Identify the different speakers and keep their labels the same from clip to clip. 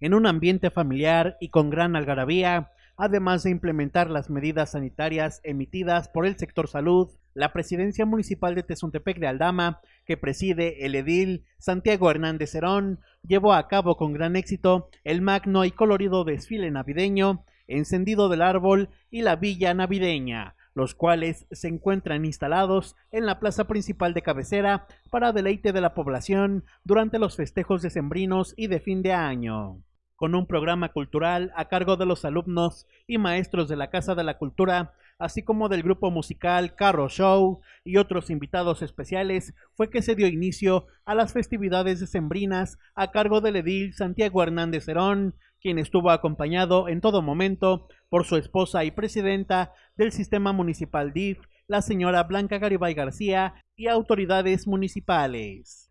Speaker 1: en un ambiente familiar y con gran algarabía, además de implementar las medidas sanitarias emitidas por el sector salud, la presidencia municipal de Tezontepec de Aldama, que preside el edil Santiago Hernández Herón, llevó a cabo con gran éxito el magno y colorido desfile navideño, encendido del árbol y la villa navideña, los cuales se encuentran instalados en la plaza principal de cabecera para deleite de la población durante los festejos decembrinos y de fin de año con un programa cultural a cargo de los alumnos y maestros de la Casa de la Cultura, así como del grupo musical Carro Show y otros invitados especiales, fue que se dio inicio a las festividades decembrinas a cargo del edil Santiago Hernández Herón, quien estuvo acompañado en todo momento por su esposa y presidenta del sistema municipal DIF, la señora Blanca Garibay García, y autoridades municipales.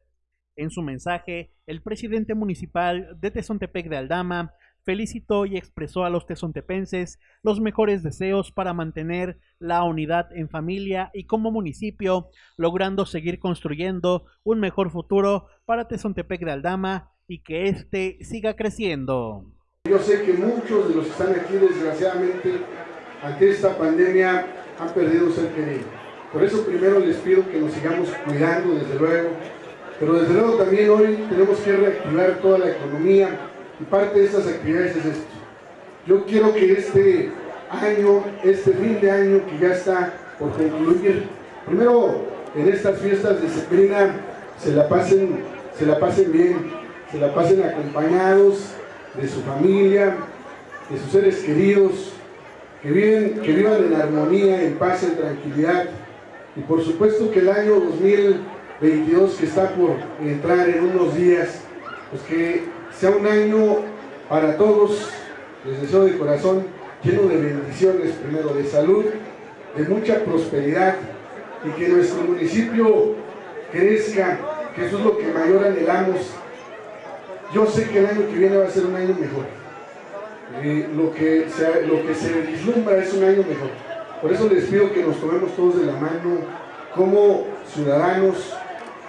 Speaker 1: En su mensaje, el presidente municipal de Tezontepec de Aldama felicitó y expresó a los tezontepenses los mejores deseos para mantener la unidad en familia y como municipio, logrando seguir construyendo un mejor futuro para Tezontepec de Aldama y que éste siga creciendo.
Speaker 2: Yo sé que muchos de los que están aquí, desgraciadamente, ante esta pandemia, han perdido ser querido. Por eso primero les pido que nos sigamos cuidando, desde luego, pero desde luego también hoy tenemos que reactivar toda la economía y parte de esas actividades es esto. Yo quiero que este año, este fin de año que ya está por concluir, primero en estas fiestas de Sembrina se la pasen, se la pasen bien, se la pasen acompañados de su familia, de sus seres queridos, que viven, que vivan en armonía, en paz, en tranquilidad. Y por supuesto que el año 2000 22 que está por entrar en unos días, pues que sea un año para todos, les deseo de corazón, lleno de bendiciones, primero de salud, de mucha prosperidad y que nuestro municipio crezca, que eso es lo que mayor anhelamos. Yo sé que el año que viene va a ser un año mejor. Eh, lo, que se, lo que se vislumbra es un año mejor. Por eso les pido que nos tomemos todos de la mano como ciudadanos,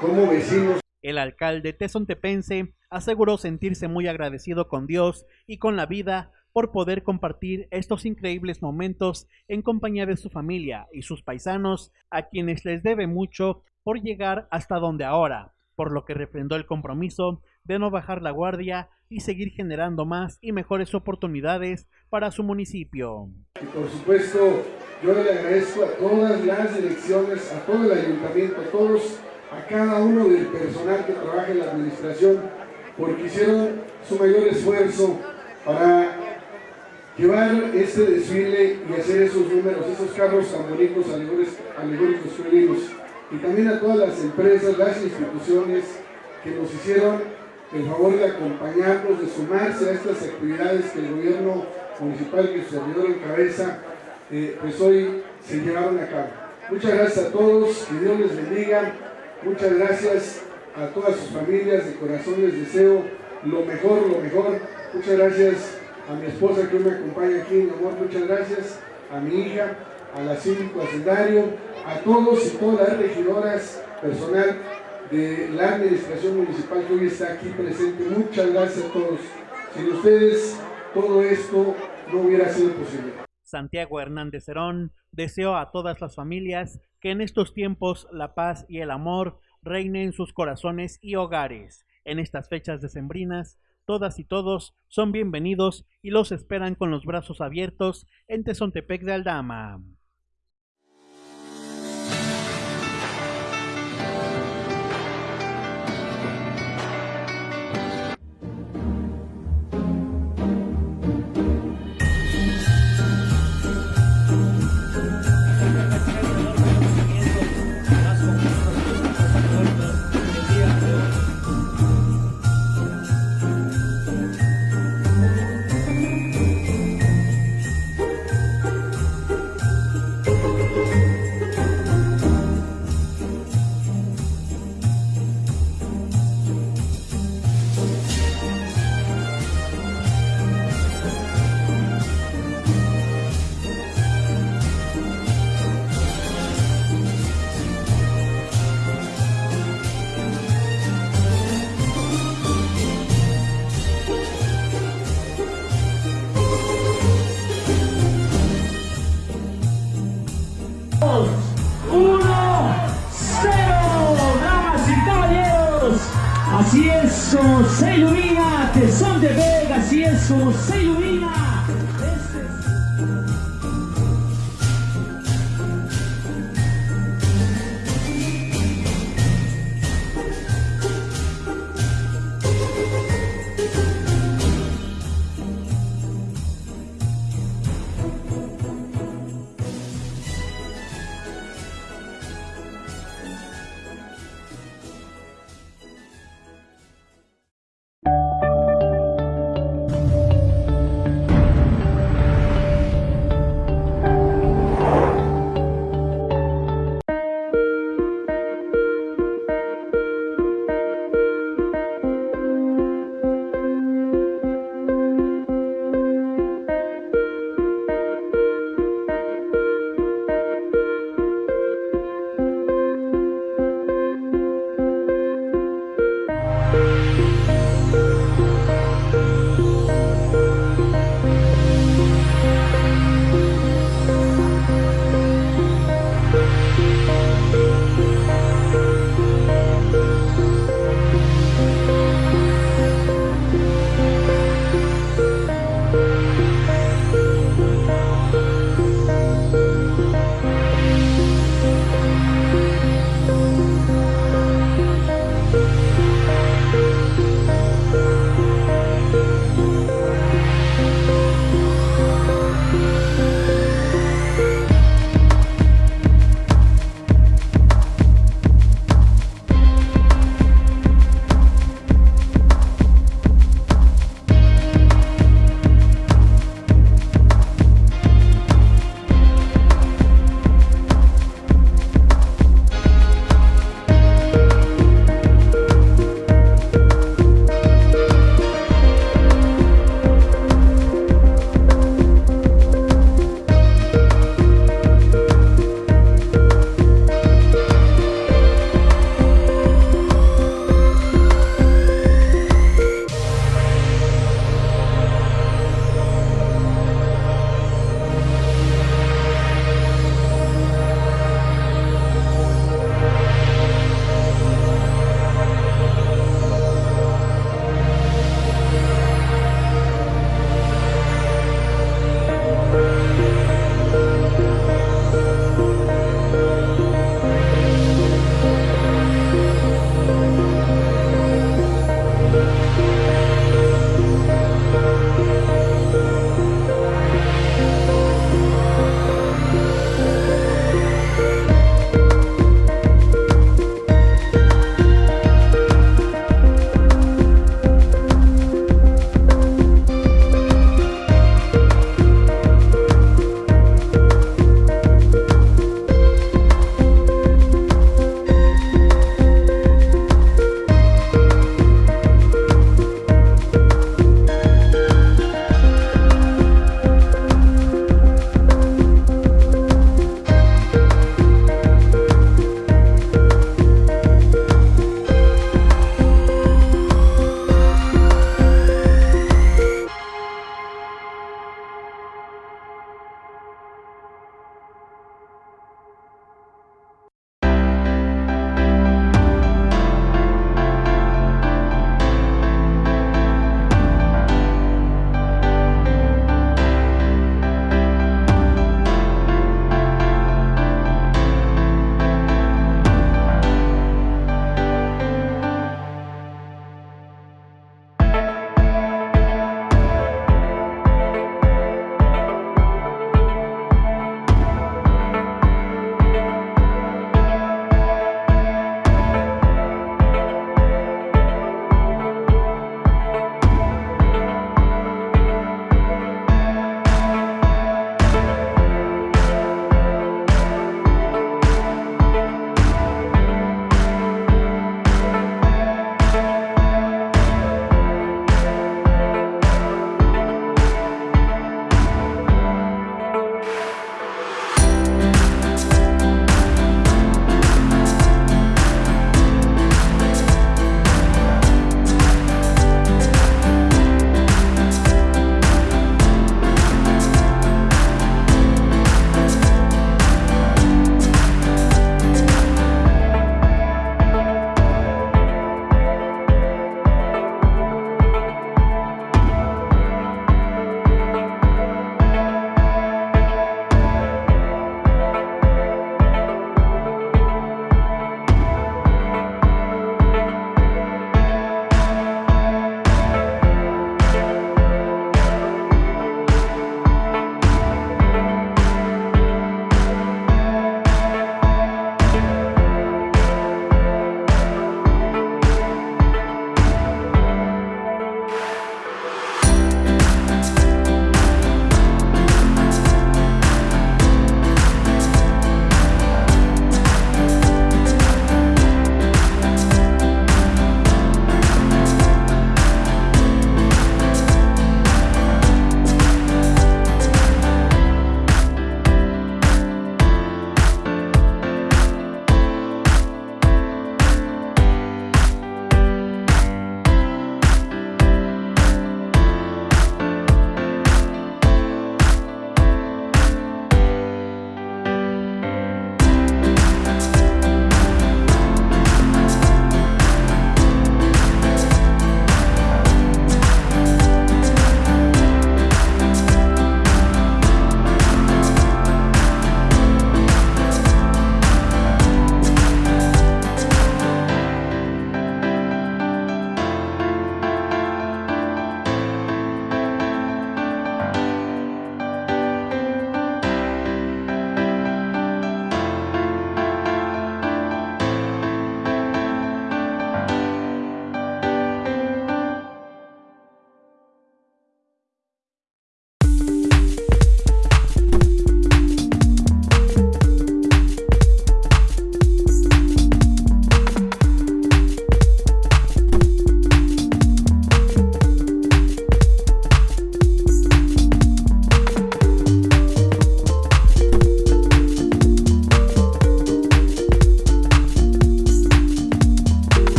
Speaker 2: como vecinos.
Speaker 1: El alcalde tezontepense aseguró sentirse muy agradecido con Dios y con la vida por poder compartir estos increíbles momentos en compañía de su familia y sus paisanos, a quienes les debe mucho por llegar hasta donde ahora, por lo que refrendó el compromiso de no bajar la guardia y seguir generando más y mejores oportunidades para su municipio.
Speaker 2: Y por supuesto, yo le agradezco a todas las direcciones, a todo el ayuntamiento, a todos a cada uno del personal que trabaja en la administración porque hicieron su mayor esfuerzo para llevar este desfile y hacer esos números, esos carros tan bonitos, alegóricos, felinos. Y también a todas las empresas, las instituciones que nos hicieron el favor de acompañarnos, de sumarse a estas actividades que el gobierno municipal que su servidor encabeza, eh, pues hoy se llevaron a cabo. Muchas gracias a todos, que Dios les bendiga, Muchas gracias a todas sus familias, de corazón les deseo lo mejor, lo mejor. Muchas gracias a mi esposa que me acompaña aquí, mi amor, muchas gracias. A mi hija, a la síndico hacendario, a todos y todas las regidoras, personal de la administración municipal que hoy está aquí presente. Muchas gracias a todos. Sin ustedes, todo esto no hubiera sido posible.
Speaker 1: Santiago Hernández Herón deseó a todas las familias que en estos tiempos la paz y el amor reinen en sus corazones y hogares. En estas fechas decembrinas, todas y todos son bienvenidos y los esperan con los brazos abiertos en Tezontepec de Aldama.
Speaker 3: Es